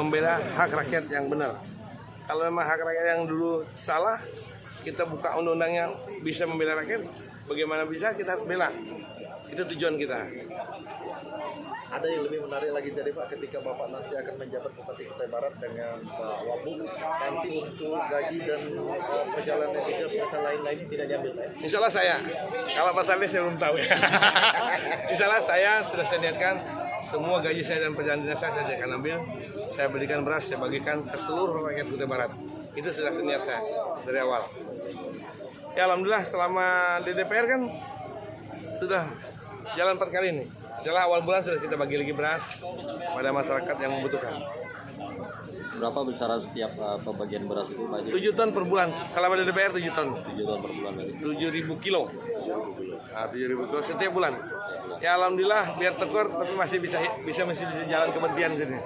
membela hak rakyat yang benar. Kalau memang hak rakyat yang dulu salah, kita buka undang-undang yang bisa membela rakyat, bagaimana bisa kita harus bela. Itu tujuan kita. Ada yang lebih menarik lagi dari Pak ketika Bapak nanti akan menjabat Bupati Kutai Barat dengan Pak Wabuk nanti untuk gaji dan uh, perjalanan dinas serta lain-lain tidak diambil Pak. Insya Allah saya, kalau Pak Sarli saya belum tahu ya. Insya Allah saya sudah saya niatkan semua gaji saya dan perjalanan dinas saya saya akan ambil. Saya belikan beras, saya bagikan ke seluruh rakyat Kutai Barat. Itu sudah niat saya dari awal. Ya Alhamdulillah selama di DPR kan sudah jalan empat kali ini. Setelah awal bulan sudah kita bagi lagi beras pada masyarakat yang membutuhkan. Berapa besaran setiap uh, pembagian beras itu Pak Haji? 7 ton per bulan. Selama di DPR 7 ton. 7 ton per bulan berarti. 7.000 kilo. Nah, 7.000 kilo setiap bulan. Ya alhamdulillah biar tekor tapi masih bisa bisa masih bisa jalan ke Bentian sini.